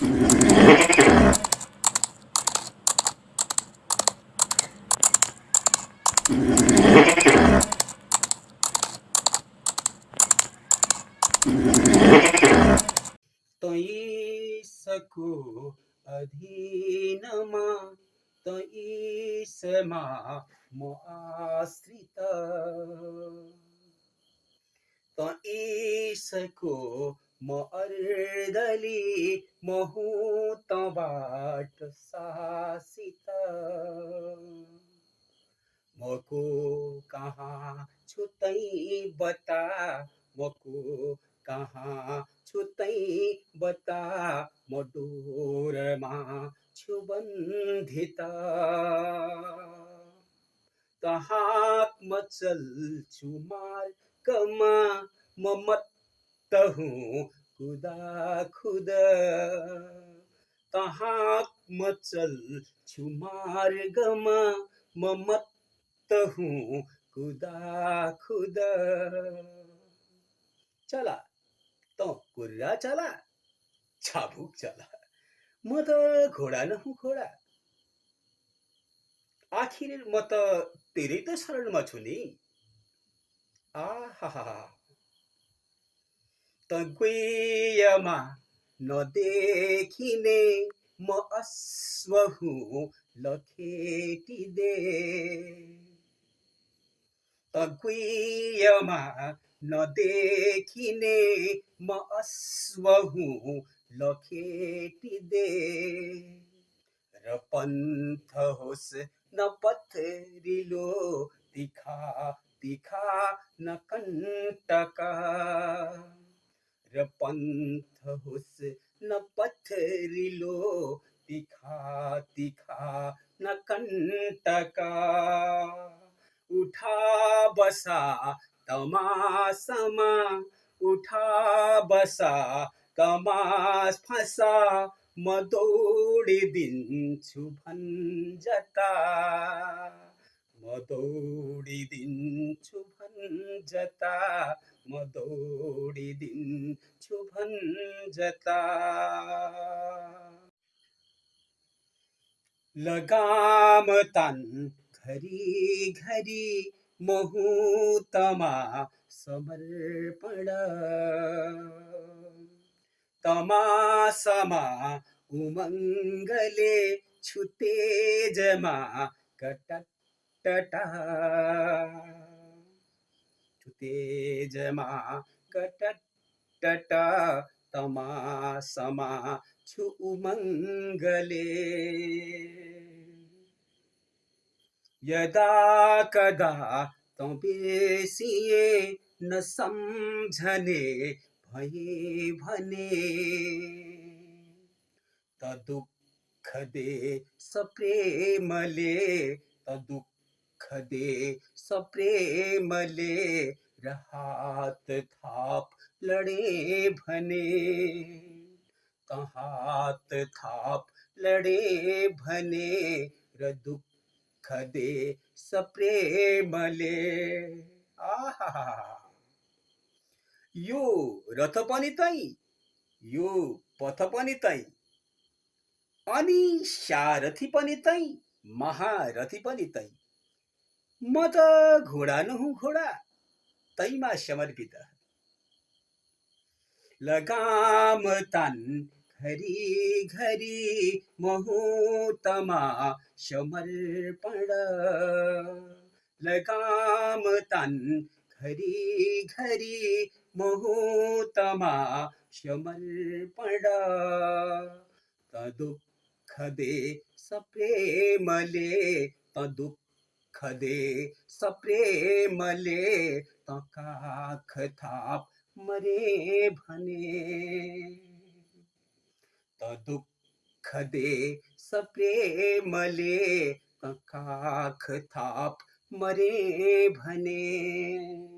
तैसको अधीनमा तैसमा म आश्रित। तैसको म अर्दली म हुँ तबाट मको कहाँ छु तै बता? मको कहाँ छु तै बता? म डोरमा छु बन्धित कहाँ म चल्छु मार्गमा म मत्त हुँ खुदा खुद कहाँ म चल्छु मार्गमा म मत्त हूँ खुदा खुद। चला त कुर्रा चला छाबुक चला म त घोडा न हुँ घोडा। आखिर म त तेरै त शरणमा छु नि। आहा त गुयमा नदेखिने म अश्व हुँ लखेटिदे। त गुयमा नदेखिने म अश्व लखेटिदे। र पन्थ होस् न पथरिलो तिखा तिखा न कण्टका। र पन्थ होस् न पथरिलो तिखा तिखा न कण्टका उठा बसा तमासमा उठा बसा तमास फसा म दौडिदिन्छु भन्जता म दौडिदिन्छु भन्जता म दौडिदिन्छु भन्जता लगाम तान घरी घरी मुहूर्तमा समर्पण। तमासमा उमङ्गले छु तेजमा कटटटा तेजमा तमा समा छु उमङ्गले यदा कदा तँ बिर्सिए न सम्झने भए भने। त दुःख दे सप्रेमले दुःख दे सप्रेमले र हात थाप लडे भने। त हात थाप लडे भने। र दुःख दे सप्रेमले आहा। यो रथ पनि तै यो पथ पनि तै अनि सारथी पनि तै महारथी पनि तै म त घोडा न हुँ घोडा। तैमा समर्पित लगाम तन घरी घरी महोतमा समर्पण लगाम तन घरी घरी महोतमा समर्पण तदुःख दे सप्रेमले तदुःख दुःख दे सप्रेमले तकाख काख थाप मरे भने। त दुःख दे सप्रेमले मले काख थाप मरे भने।